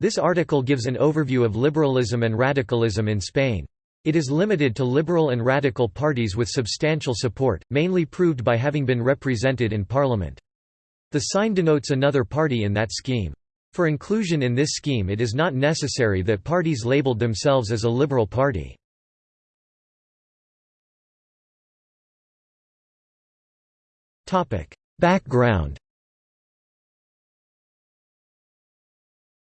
This article gives an overview of liberalism and radicalism in Spain. It is limited to liberal and radical parties with substantial support, mainly proved by having been represented in parliament. The sign denotes another party in that scheme. For inclusion in this scheme it is not necessary that parties labeled themselves as a liberal party. Background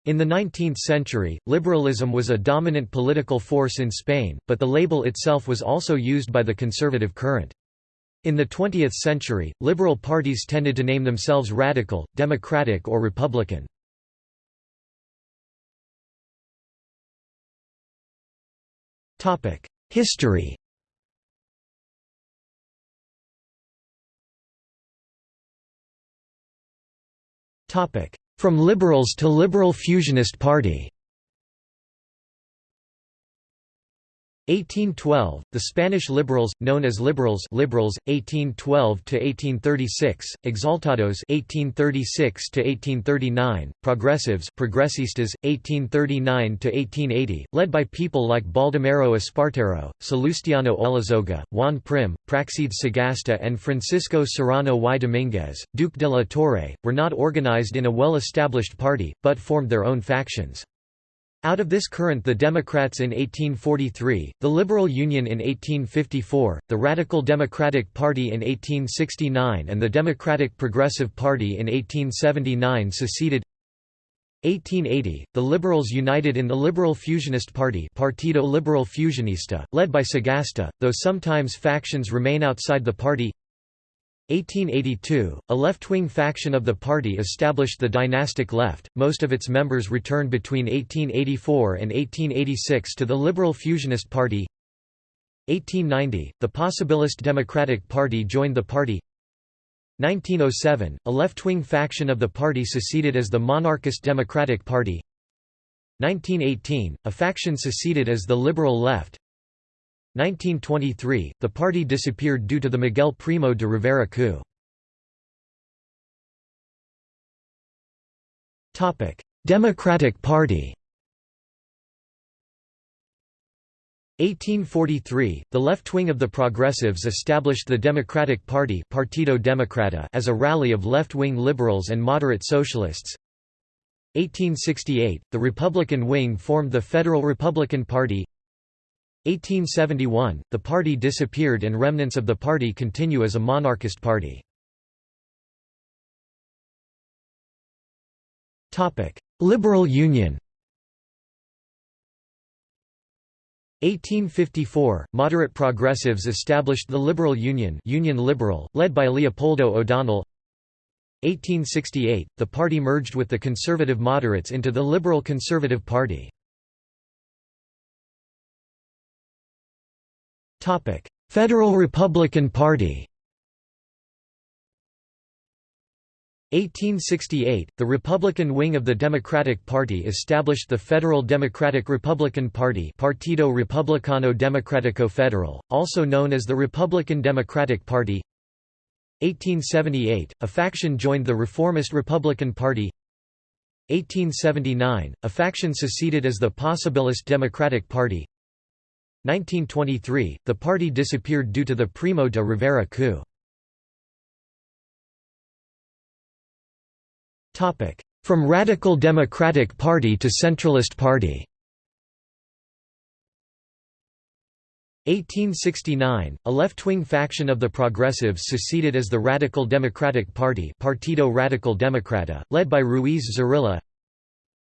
In the 19th century, liberalism was a dominant political force in Spain, but the label itself was also used by the conservative current. In the 20th century, liberal parties tended to name themselves radical, democratic or republican. History From Liberals to Liberal Fusionist Party 1812, the Spanish liberals, known as liberals, liberals 1812 to 1836, exaltados 1836 to 1839, progressives, progresistas 1839 to 1880, led by people like Baldomero Espartero, Salustiano Olózaga, Juan Prim, Praxedes Sagasta, and Francisco Serrano y Dominguez, Duke de la Torre, were not organized in a well-established party, but formed their own factions. Out of this current the Democrats in 1843, the Liberal Union in 1854, the Radical Democratic Party in 1869 and the Democratic Progressive Party in 1879 seceded. 1880, the Liberals united in the Liberal Fusionist Party Partido Liberal Fusionista, led by Sagasta, though sometimes factions remain outside the party 1882, a left-wing faction of the party established the dynastic left, most of its members returned between 1884 and 1886 to the Liberal Fusionist Party. 1890, the Possibilist Democratic Party joined the party. 1907, a left-wing faction of the party seceded as the Monarchist Democratic Party. 1918, a faction seceded as the Liberal Left 1923, the party disappeared due to the Miguel Primo de Rivera coup. Democratic Party 1843, the left wing of the Progressives established the Democratic Party Partido Democrata as a rally of left-wing liberals and moderate socialists. 1868, the Republican wing formed the Federal Republican Party 1871, the party disappeared and remnants of the party continue as a monarchist party. Liberal Union 1854, moderate progressives established the Liberal Union Union Liberal, led by Leopoldo O'Donnell 1868, the party merged with the conservative moderates into the Liberal Conservative Party. Federal Republican Party 1868, the Republican wing of the Democratic Party established the Federal Democratic Republican Party Partido Republicano Democrático Federal, also known as the Republican Democratic Party. 1878, a faction joined the Reformist Republican Party. 1879, a faction seceded as the Possibilist Democratic Party 1923, the party disappeared due to the Primo de Rivera coup. From Radical Democratic Party to Centralist Party 1869, a left-wing faction of the Progressives seceded as the Radical Democratic Party Partido Radical Democrata, led by Ruiz Zorrilla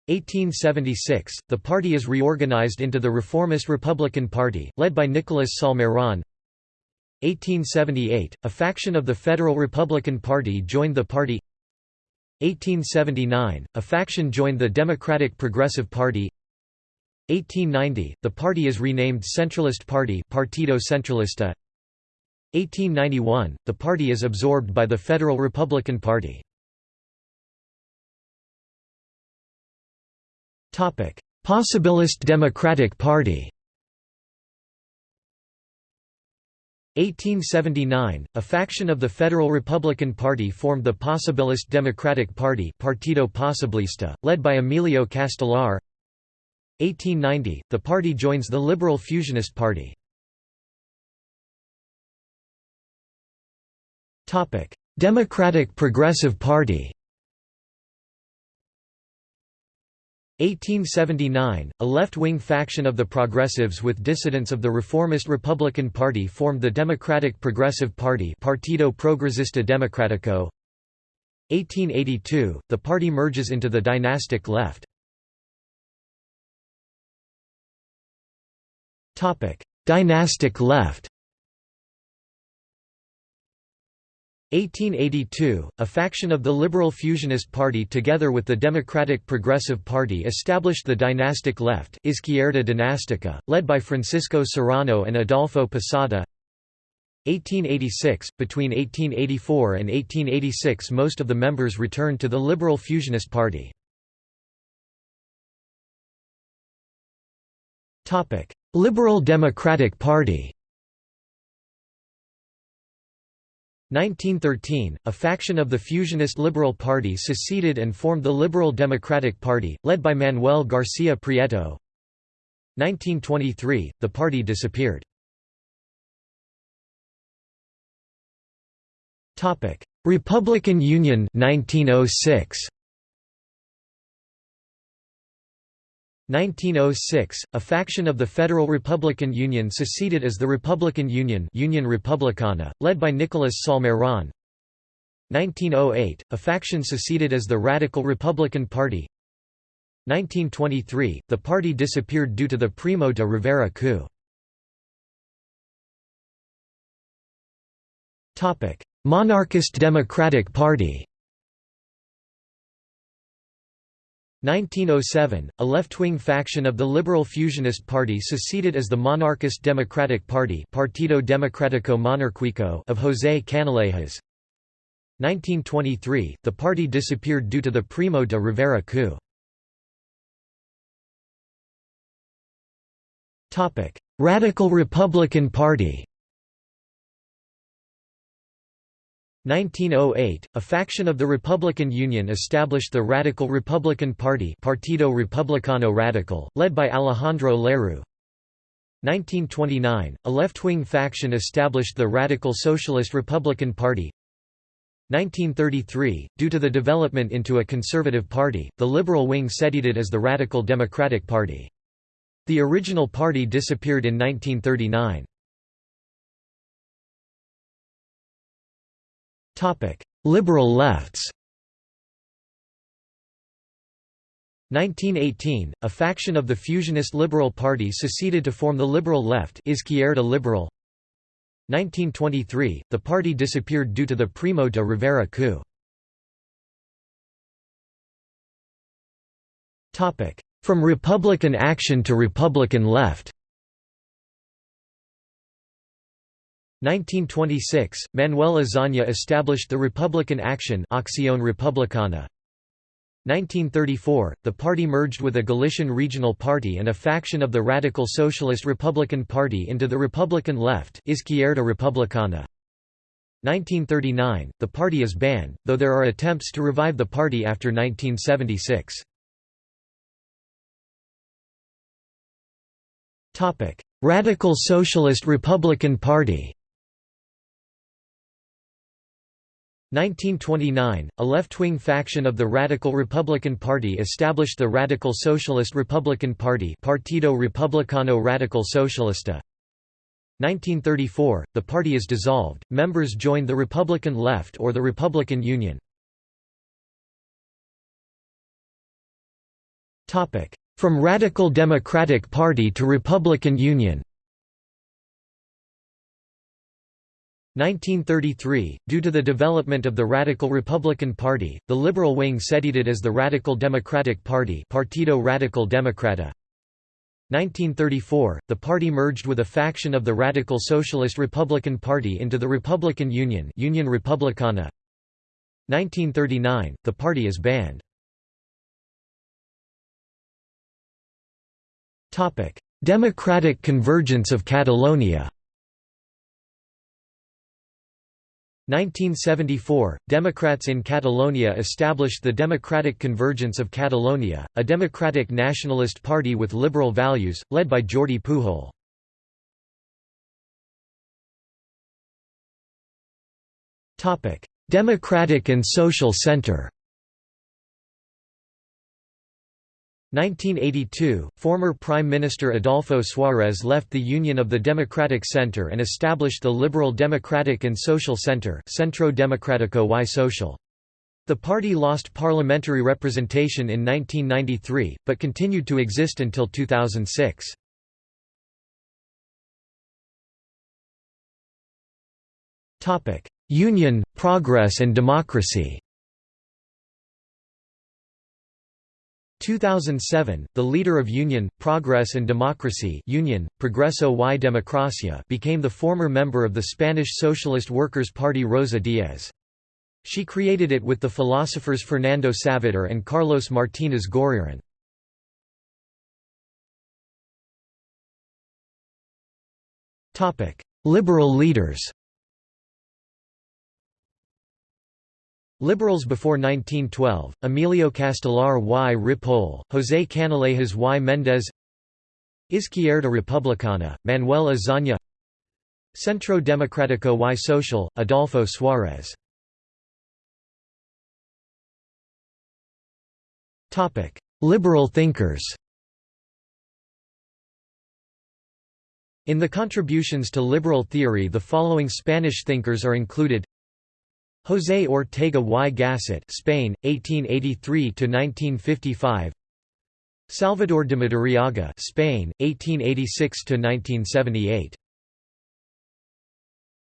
1876, the party is reorganized into the Reformist Republican Party, led by Nicolas Salmerón 1878, a faction of the Federal Republican Party joined the party. 1879, a faction joined the Democratic Progressive Party. 1890, the party is renamed Centralist Party Partido Centralista. 1891, the party is absorbed by the Federal Republican Party Possibilist Democratic Party 1879, a faction of the Federal Republican Party formed the Possibilist Democratic Party Partido Posibilista, led by Emilio Castelar. 1890, the party joins the Liberal Fusionist Party. Democratic Progressive Party 1879, a left-wing faction of the Progressives with dissidents of the reformist Republican Party formed the Democratic Progressive Party Partido Progresista Democrático 1882, the party merges into the dynastic left. Dynastic left 1882, a faction of the Liberal Fusionist Party together with the Democratic Progressive Party established the dynastic left Izquierda Dinástica, led by Francisco Serrano and Adolfo Posada 1886, between 1884 and 1886 most of the members returned to the Liberal Fusionist Party. Liberal Democratic Party 1913, a faction of the fusionist Liberal Party seceded and formed the Liberal Democratic Party, led by Manuel García Prieto. 1923, the party disappeared. Republican Union 1906. 1906, a faction of the Federal Republican Union seceded as the Republican Union Union Republicana, led by Nicolas Salmeron. 1908, a faction seceded as the Radical Republican Party. 1923, the party disappeared due to the Primo de Rivera coup. Monarchist Democratic Party 1907, a left-wing faction of the Liberal Fusionist Party seceded as the Monarchist Democratic Party Partido Democrático Monárquico of José Canalejas. 1923, the party disappeared due to the Primo de Rivera coup. Radical Republican Party 1908, a faction of the Republican Union established the Radical Republican Party Partido Republicano Radical, led by Alejandro Lerroux. 1929, a left-wing faction established the Radical Socialist Republican Party 1933, due to the development into a conservative party, the liberal wing seceded as the Radical Democratic Party. The original party disappeared in 1939. Liberal lefts. 1918, a faction of the fusionist Liberal Party seceded to form the Liberal Left Izquierda Liberal. 1923, the party disappeared due to the Primo de Rivera coup. From Republican action to Republican left 1926, Manuel Azaña established the Republican Action Acción Republicana. 1934, the party merged with a Galician regional party and a faction of the Radical Socialist Republican Party into the Republican Left Izquierda Republicana. 1939, the party is banned, though there are attempts to revive the party after 1976. Radical Socialist Republican Party 1929, a left-wing faction of the Radical Republican Party established the Radical Socialist Republican Party Partido Republicano Radical Socialista. 1934, the party is dissolved, members join the Republican Left or the Republican Union. From Radical Democratic Party to Republican Union 1933, due to the development of the Radical Republican Party, the liberal wing seceded as the Radical Democratic Party Partido Radical Democrata. 1934, the party merged with a faction of the Radical Socialist Republican Party into the Republican Union Union Republicana. 1939, the party is banned. Democratic convergence of Catalonia 1974 – Democrats in Catalonia established the Democratic Convergence of Catalonia, a democratic nationalist party with liberal values, led by Jordi Pujol. Democratic and Social Center 1982, former Prime Minister Adolfo Suárez left the Union of the Democratic Center and established the Liberal Democratic and Social Center Centro Democrático y Social. The party lost parliamentary representation in 1993, but continued to exist until 2006. Union, Progress and Democracy 2007, the leader of Union, Progress and Democracy Union, Progreso y Democracia became the former member of the Spanish Socialist Workers' Party Rosa Díez. She created it with the philosophers Fernando Savater and Carlos Martínez Gorriarán. Liberal leaders Liberals before 1912, Emilio Castelar y. Ripoll, José Canalejas y. Méndez Izquierda Republicana, Manuel Azaña Centro Democrático y Social, Adolfo Suárez. Liberal thinkers In the contributions to liberal theory the following Spanish thinkers are included José Ortega y Gasset Spain 1883 to 1955 Salvador de Madariaga Spain 1886 to 1978